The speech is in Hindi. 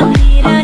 मेरा